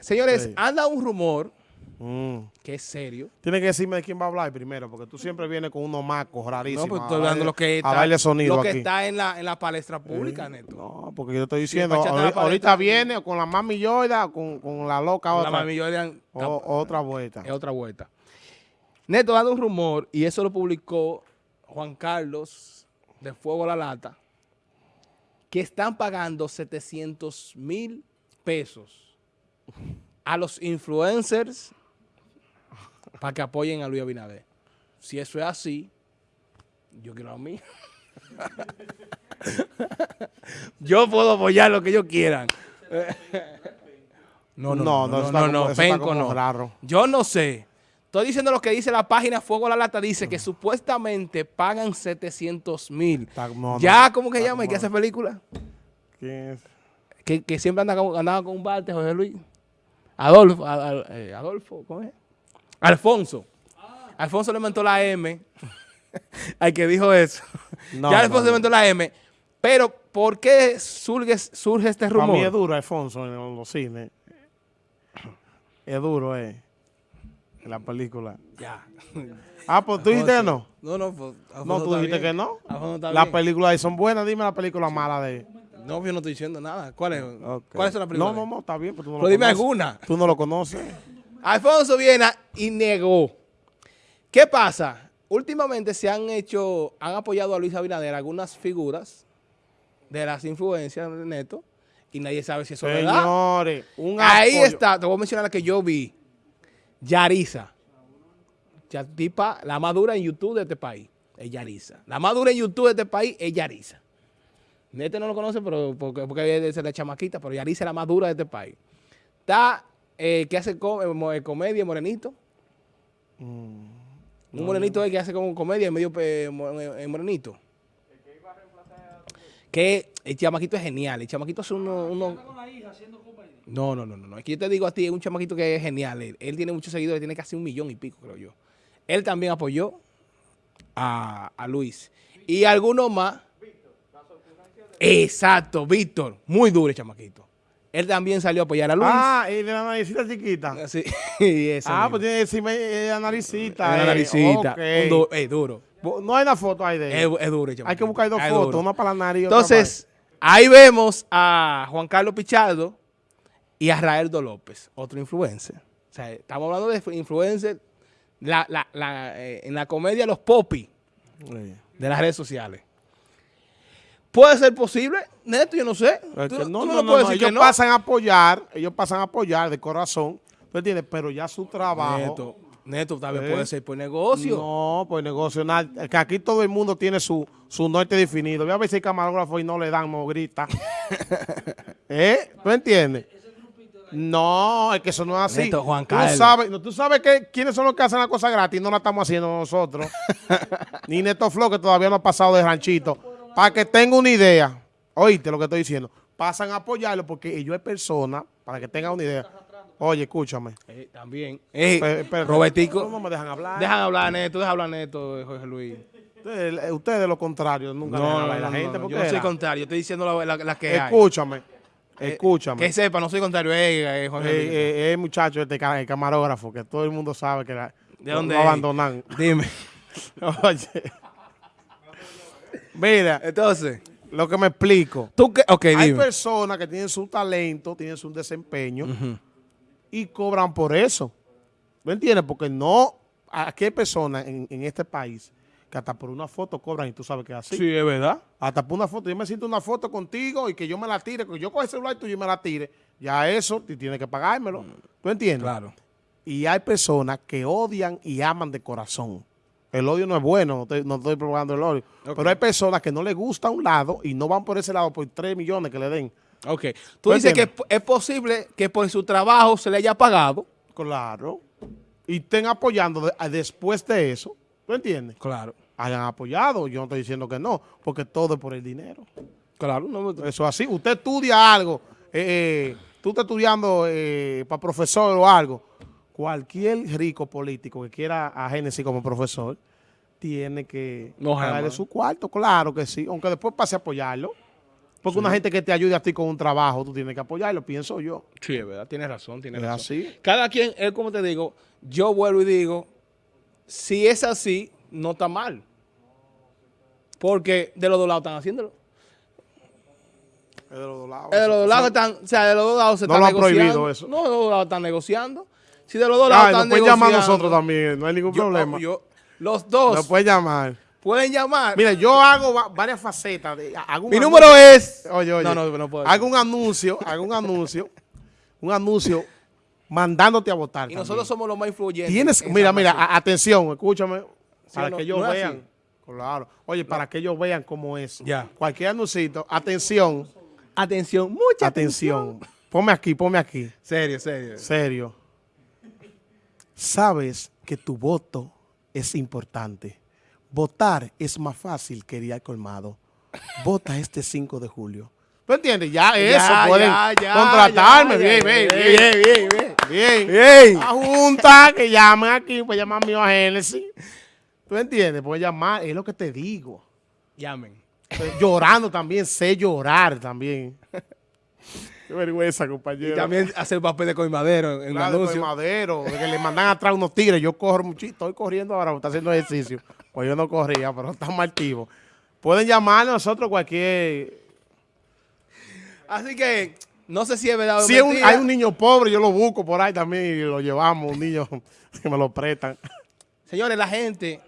Señores, Sí. anda un rumor Mm. que es serio. Tienes que decirme de quién va a hablar primero, porque tú siempre vienes con unos macos rarísimos. No, pues a estoy hablando lo que está, sonido lo que aquí. está en la, en la palestra pública, Neto. No, porque yo estoy diciendo, la ahorita, viene con la mami Yoida, o con, con la loca la otra, mami Jordan o- otra vuelta. es otra vuelta. Neto dando un rumor, y eso lo publicó Juan Carlos de Fuego a la Lata, que están pagando 700 mil pesos a los influencers para que apoyen a Luis Abinader. Si eso es así, yo quiero a mí. yo puedo apoyar lo que ellos quieran. No, no, no, no, no, no, eso está penco no. raro. Yo no sé. Estoy diciendo lo que dice la página Fuego a la Lata. Dice que supuestamente pagan 700 mil. No, no, ya, ¿cómo que llama? ¿Y que hace película? ¿Quién es? Que, que siempre anda con, andaba con un bate, José Luis. Adolfo, eh, Adolfo, ¿cómo es? Alfonso. Alfonso le inventó la M. al que dijo eso. No, ya Alfonso no, le inventó la M. Pero, ¿por qué surge, surge este Para mí es rumor? duro, Alfonso, en los cines. Es duro, eh. En la película. Ya. Ah, pues tú dijiste que no. No, no, pues, No, tú está dijiste bien. que no. Alfonso está Las bien. películas ahí son buenas. Dime la película mala de No, yo no estoy diciendo nada. ¿Cuál es? Ok. ¿Cuáles son las películas? No, no, no, está bien, pero tú no Pero lo dime conoces. alguna. Tú no lo conoces. Alfonso Viena y negó. ¿Qué pasa? Últimamente se han hecho, han apoyado a Luis Abinader algunas figuras de las influencias de Neto y nadie sabe si eso es verdad. Señores, un Ahí apoyo. está, te voy a mencionar la que yo vi. Yariza. Ya, tipa, la más dura en YouTube de este país es Yariza. La más dura en YouTube de este país es Yariza. Neto no lo conoce pero porque, porque es de la chamaquita, pero Yariza es la más dura de este país. Está, eh, que hace co- eh, eh, comedia, morenito. Un morenito es que hace como comedia medio eh, eh, morenito. Que el chamaquito es genial. El chamaquito hace uno... uno no, no, no, no, no. Es que yo te digo a ti, es un chamaquito que es genial. Él, él tiene muchos seguidores, tiene casi un millón y pico, creo yo. Él también apoyó a, a Luis. Y algunos más. Exacto, Víctor. Muy duro chamaquito. Él también salió a apoyar a Luis. Ah, y de la naricita chiquita. Sí, ese Ah, pues tiene que decirme eh, la naricita. Una eh, naricita. ok. Un du- es duro. No hay una foto ahí de Es, él. es duro el Hay que chamaquito. buscar dos Es fotos, duro. una para la nariz y otra Entonces, ahí vemos a Juan Carlos Pichardo y a Raeldo López, otro influencer. O sea, estamos hablando de influencer la, la, la, eh, en la comedia Los Popis Sí. de las redes sociales. ¿Puede ser posible? Neto, yo no sé. Es Tú, que tú no, no, lo no, puedes no, decir ellos no. pasan a apoyar, ellos pasan a apoyar de corazón, ¿tú entiendes? Pero ya su trabajo... Neto, Neto, tal vez Eh. puede ser por negocio. No, pues negocio, nada, que aquí todo el mundo tiene su, su norte definido. Ve a ver si hay camarógrafo y no le dan, no grita. ¿Eh? ¿Tú entiendes? No, es que eso no es así. Neto, Juan tú Carlos. sabes, no, tú sabes que quiénes son los que hacen la cosa gratis no la estamos haciendo nosotros. Ni Neto Flow, que todavía no ha pasado de ranchito. Para que tenga una idea, oíste lo que estoy diciendo, pasan a apoyarlo porque ellos es persona, para que tengan una idea. Oye, escúchame. Eh, también. Eh. Robertico. No, no me dejan hablar. Dejan hablar, Neto, deja hablar, Neto, Jorge Luis. Ustedes, ustedes lo contrario, nunca dejan hablar a la gente. ¿por yo no soy era? contrario, estoy diciendo la, la- la que hay. Escúchame, Eh, escúchame. Que sepa, no soy contrario, eh, eh, Jorge Eh, Luis. eh, eh, muchacho, este el camarógrafo, que todo el mundo sabe que la, ¿De dónde lo abandonan. Dime. Oye. Mira, Entonces, lo que me explico. tú qué, ok, Hay dime. personas que tienen su talento, tienen su desempeño y cobran por eso. ¿Me entiendes? Porque no, aquí hay personas en, en este país que hasta por una foto cobran y tú sabes que es así. Sí, es verdad. Hasta por una foto. Yo me siento una foto contigo y que yo me la tire, que yo coge el celular tuyo y me la tire. Ya eso, tú tienes que pagármelo. ¿Tú entiendes? Claro. Y hay personas que odian y aman de corazón. El odio no es bueno, no estoy, no estoy probando el odio. Pero hay personas que no les gusta un lado y no van por ese lado por 3 millones que le den. Ok. Tú ¿Tú dices que es, posible que por su trabajo se le haya pagado. Claro. Y estén apoyando de- después de eso. ¿Tú entiendes? Claro. Hayan apoyado. Yo no estoy diciendo que no, porque todo es por el dinero. Claro. No, Eso es así. Usted estudia algo, eh, eh, tú estás estudiando para profesor o algo. Cualquier rico político que quiera a Génesis como profesor, tiene que No, pagarle su cuarto, claro que sí. Aunque después pase a apoyarlo. Porque una gente que te ayude a ti con un trabajo, tú tienes que apoyarlo, pienso yo. Sí, es verdad, tienes razón, tienes Es razón. así. Cada quien, es como te digo, yo vuelvo y digo, si es así, no está mal. Porque de los dos lados están haciéndolo. Es de los dos lados. De los dos lados están, o sea, de los dos lados se No están lo han negociando. prohibido eso. No, de los dos lados están negociando. Si de los dos lados Ay, nos están pueden llamar nosotros también, no hay ningún yo- problema. yo- los dos Nos pueden llamar. pueden llamar. Mira, yo hago va- varias facetas. De, hago Mi anuncio- número es... Oye, oye. No, no, no puedo Hago un anuncio, hago un anuncio, un anuncio mandándote a votar. Y también. nosotros somos los más influyentes. Tienes, en mira, mira, a- atención, escúchame, para no? que ellos No vean. así. Claro. Oye, para que ellos vean cómo es. Ya. Cualquier anuncito, atención, Atención, mucha atención. Ponme aquí, ponme aquí. Serio, serio. Serio. Sabes que tu voto es importante. Votar es más fácil que ir al colmado. Vota este 5 de julio. ¿Tú entiendes? Ya eso, Ya, pueden ya, ya, contratarme. ya, bien, ya, bien, bien, bien, bien, bien. bien. Bien. La junta que llamen aquí, pues llaman mío a Génesis. ¿Tú entiendes? Puedes llamar, es lo que te digo. Llamen. Llorando también, sé llorar también. Qué vergüenza, compañero. Y también hacer papel de coimadero en, Claro, de anuncio. de que le mandan atrás unos tigres. Yo corro muchito, estoy corriendo ahora, estoy haciendo ejercicio. Pues yo no corría, pero estamos activos. Pueden llamar a nosotros cualquier... Así que, no sé si es verdad o Si un- hay un niño pobre, yo lo busco por ahí también y lo llevamos, un niño que me lo prestan. Señores, la gente